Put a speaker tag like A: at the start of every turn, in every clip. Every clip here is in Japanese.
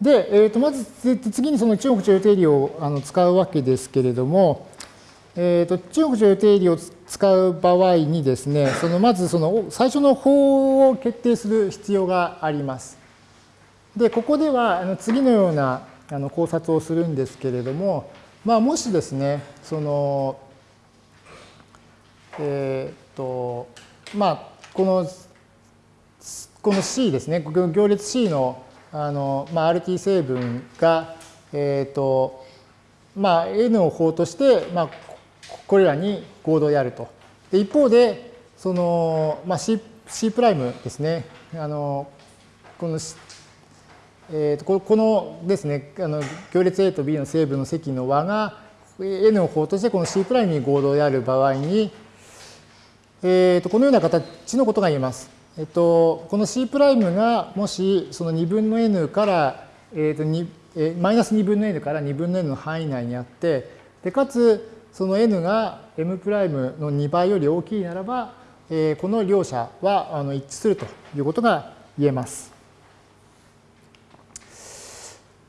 A: で、えー、とまず次にその中国徴用定理をあの使うわけですけれども、えー、と中国徴用定理を使う場合にですね、そのまずその最初の法を決定する必要があります。で、ここではあの次のようなあの考察をするんですけれども、まあ、もしですね、その、えっ、ー、と、まあ、この、この C ですね、行列 C のあの、まあ、RT 成分が、えっ、ー、と、まあ、N を法として、まあ、これらに合同であると。で一方で、その、まあ、C, C' ですね、あの、この、えー、とこのですね、あの行列 A と B の成分の積の和が N を法としてこの C' に合同である場合に、えー、とこのような形のことが言えます。えっと、この C' がもしその2分の n から、えーと2えマイナス2分の n から2分の n の範囲内にあってでかつその n が m' の2倍より大きいならば、えー、この両者はあの一致するということが言えます。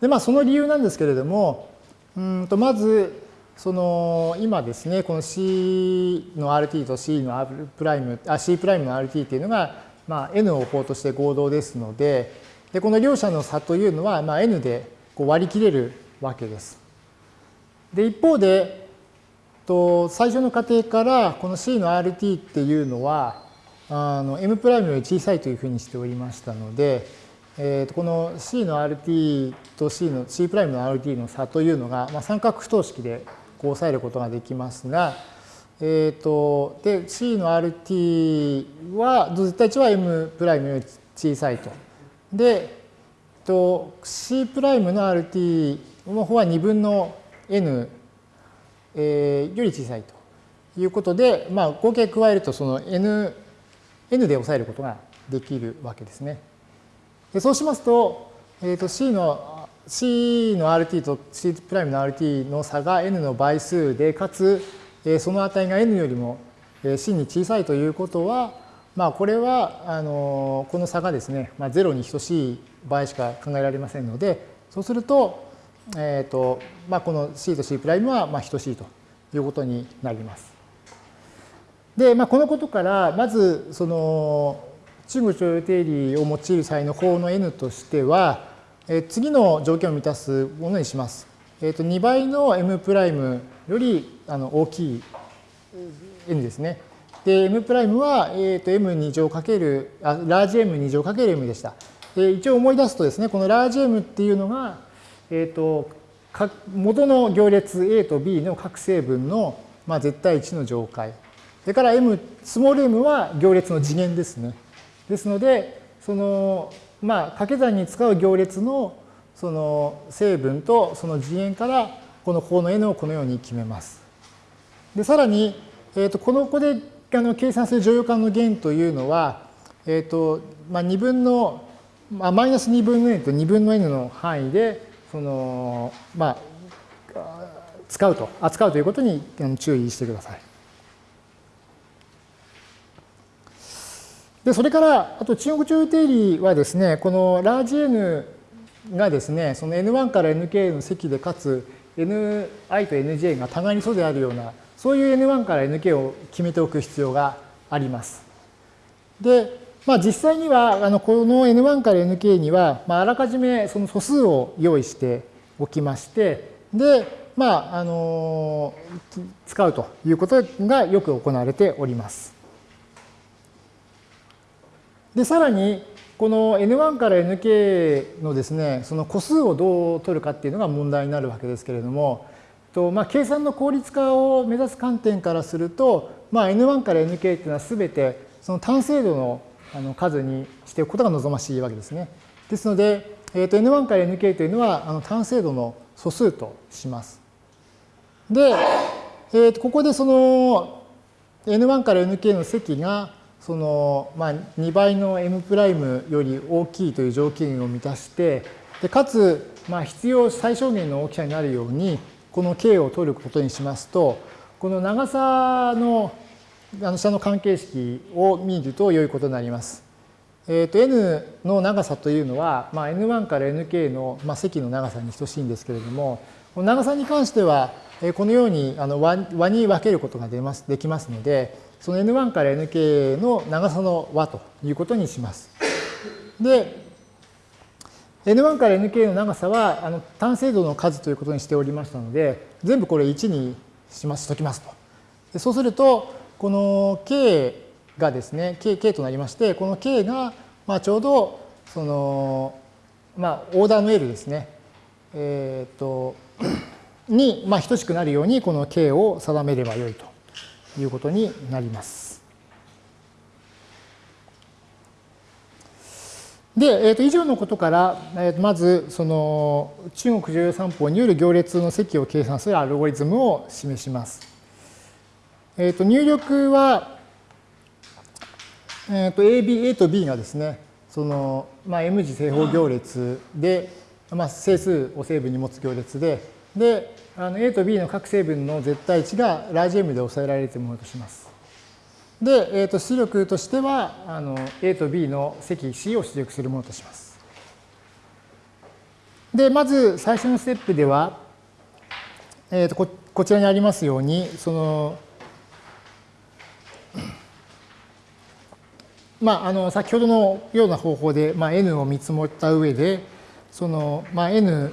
A: でまあその理由なんですけれどもうんとまずその今ですねこの C の RT と C の R' プライムあ C' プライムの RT っていうのがまあ、n を法として合同ですので、でこの両者の差というのは、まあ、n でこう割り切れるわけです。で、一方で、と最初の過程からこの C の RT っていうのは、あの M' より小さいというふうにしておりましたので、えー、とこの C の RT と C の C' の RT の差というのが、まあ、三角不等式でこう抑えることができますが、えっ、ー、と、で、C の RT は、絶対値は M' より小さいと。で、と C' の RT の方は2分の N、えー、より小さいということで、まあ、合計加えるとその N, N で抑えることができるわけですね。でそうしますと、えー、と C の C の RT と C' の RT の差が N の倍数で、かつその値が n よりも c に小さいということは、まあ、これはあのこの差がですね、まあ、0に等しい場合しか考えられませんのでそうすると,、えーとまあ、この c と c' はまあ等しいということになります。で、まあ、このことからまずその中国徴用定理を用いる際の法の n としては、え次の条件を満たすものにします。えー、と2倍の m' よりあの大きい n ですね。で、m' は、えー、と m2 乗かける、あ、ラージ m2 乗かける m でした。で一応思い出すとですね、このラージ m っていうのが、えっ、ー、と、元の行列 A と B の各成分の、まあ、絶対値の乗解。それから m、スモール m は行列の次元ですね。ですので、その、まあ、掛け算に使う行列のその成分とその次元からこの項の n をこのように決めます。で、さらに、えー、とこの子であの計算する乗用感の弦というのは、えっ、ー、と、まあ、2分の、まあ、マイナス2分の n と2分の n の範囲で、その、まあ、使うと、扱うということに注意してください。で、それから、あと中国徴用定理はですね、このラージ N がですね、その N1 から Nk の積でかつ、Ni と Nj が互いに素であるような、そういう N1 から Nk を決めておく必要があります。で、まあ、実際には、あのこの N1 から Nk には、まあ、あらかじめその素数を用意しておきまして、で、まあ、あの使うということがよく行われております。で、さらに、この N1 から Nk のですね、その個数をどう取るかっていうのが問題になるわけですけれども、とまあ、計算の効率化を目指す観点からすると、まあ、N1 から Nk っていうのはすべてその単精度のあの数にしておくことが望ましいわけですね。ですので、えー、と N1 から Nk というのはあの単精度の素数とします。で、えー、とここでその N1 から Nk の積がその、まあ、2倍の m' より大きいという条件を満たして、でかつ、まあ、必要最小限の大きさになるように、この k を取ることにしますと、この長さのあの下の関係式を見ると良いことになります。えー、と n の長さというのは、まあ、n1 から nk の、まあ、積の長さに等しいんですけれども、この長さに関しては、このようにあの和に分けることができますので、その n1 から nk の長さの和ということにします。で、n1 から nk の長さはあの単精度の数ということにしておりましたので、全部これ1にします、ときますと。でそうすると、この k がですね、K, K となりまして、この K が、まあ、ちょうど、その、まあ、オーダーの L ですね。えっ、と、に、まあ、等しくなるように、この K を定めればよいということになります。で、えー、と以上のことから、えー、まずその中国重要三法による行列の積を計算するアルゴリズムを示します。えー、と入力はえー、と AB、A と B がですね、その、まあ、M 字正方行列で、まあ、整数を成分に持つ行列で、で、あの A と B の各成分の絶対値がラージ M で抑えられるものとします。で、えー、と出力としてはあの A と B の積 C を出力するものとします。で、まず最初のステップでは、えー、とここちらにありますように、その まあ、あの先ほどのような方法で、まあ、n を見積もった上で、その、まあ、n、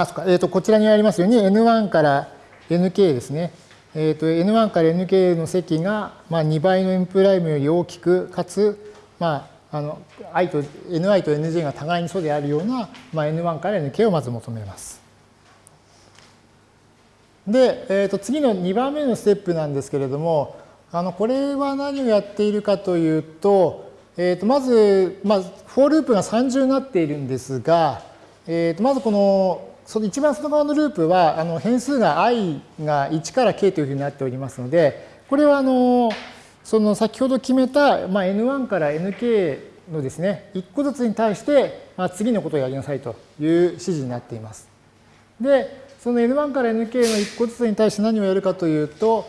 A: あ、そか、えっ、ー、と、こちらにありますように、n1 から nk ですね。えっ、ー、と、n1 から nk の積が、まあ、2倍の n' より大きく、かつ、まあ、あの、i と、ni と nj が互いに素であるような、まあ、n1 から nk をまず求めます。で、えっ、ー、と、次の2番目のステップなんですけれども、あのこれは何をやっているかというと、えー、とまず、まあ、フォーループが3重になっているんですが、えー、とまずこのその一番外側のループはあの変数が i が1から k というふうになっておりますので、これはあのその先ほど決めた、まあ、n1 から nk のですね、1個ずつに対して、まあ、次のことをやりなさいという指示になっています。で、その n1 から nk の1個ずつに対して何をやるかというと、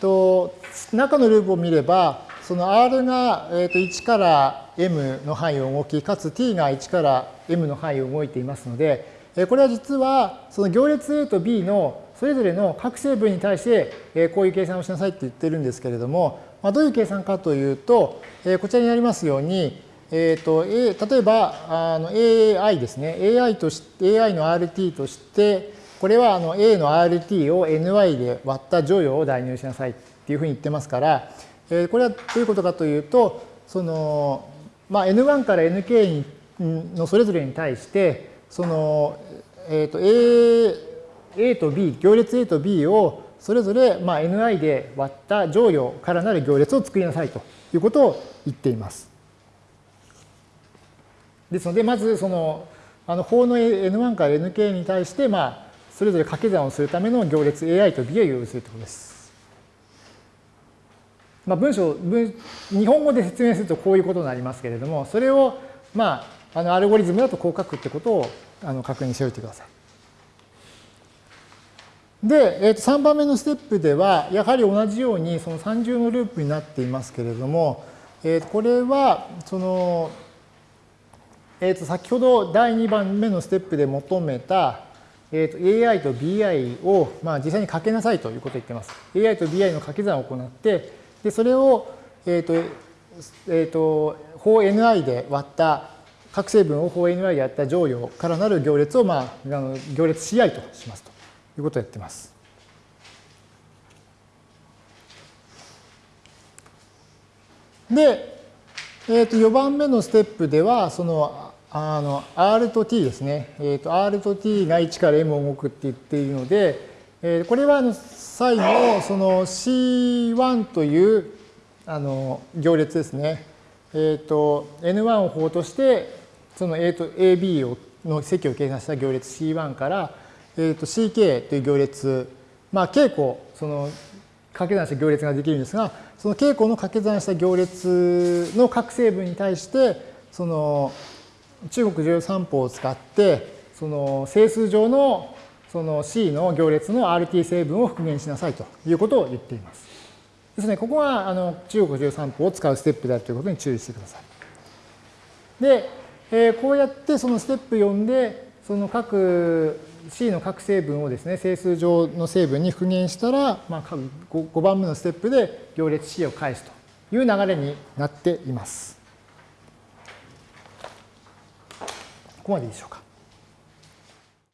A: と中のループを見れば、その R がえー、と1から M の範囲を動き、かつ T が1から M の範囲を動いていますので、これは実はその行列 A と B のそれぞれの各成分に対してこういう計算をしなさいって言ってるんですけれども、どういう計算かというと、こちらにありますように、えーと、例えばあの AI ですね。AI, とし AI の RT としてこれはあの A の RT を NY で割った乗与を代入しなさいっていうふうに言ってますから、えー、これはどういうことかというと、その、まあ、N1 から Nk のそれぞれに対して、その、えっ、ー、と、A, A と B、行列 A と B をそれぞれ、まあ、Ni で割った乗与からなる行列を作りなさいということを言っています。ですので、まず、その、あの法の N1 から Nk に対して、まあ、それぞれ掛け算をするための行列 AI と B を用意するということです。まあ、文章文、日本語で説明するとこういうことになりますけれども、それを、まあ、あのアルゴリズムだとこう書くってことをあの確認しておいてください。で、えー、と3番目のステップでは、やはり同じようにその三重のループになっていますけれども、えー、とこれは、その、えー、と先ほど第2番目のステップで求めた、えー、と AI と BI を、まあ、実際にかけなさいということを言っています。AI と BI の掛け算を行って、でそれを、えっ、ー、と、えっ、ー、と、法 NI で割った各成分を法 NI でやった乗与からなる行列を、まあ、あの行列 CI としますということをやってます。で、え、ー、と4番目のステップでは、そのあの R と T ですね、えーと、R と T が1から M を動くって言っているので、えー、これはあの際のその C1 というあの行列ですね。え、ー、と N1 を法としてその A と AB の積を計算した行列 C1 から、えー、と CK という行列、まあ、稽古、その掛け算した行列ができるんですが、その稽古の掛け算した行列の各成分に対して、その中国十三法を使って、その整数上のその C の行列の RT 成分を復元しなさいということを言っています。ですね、ここはあの中国13法を使うステップであるということに注意してください。で、えー、こうやってそのステップ4で、その各 C の各成分をですね、整数上の成分に復元したら、まあ、5番目のステップで行列 C を返すという流れになっています。ここまでいいでしょうか。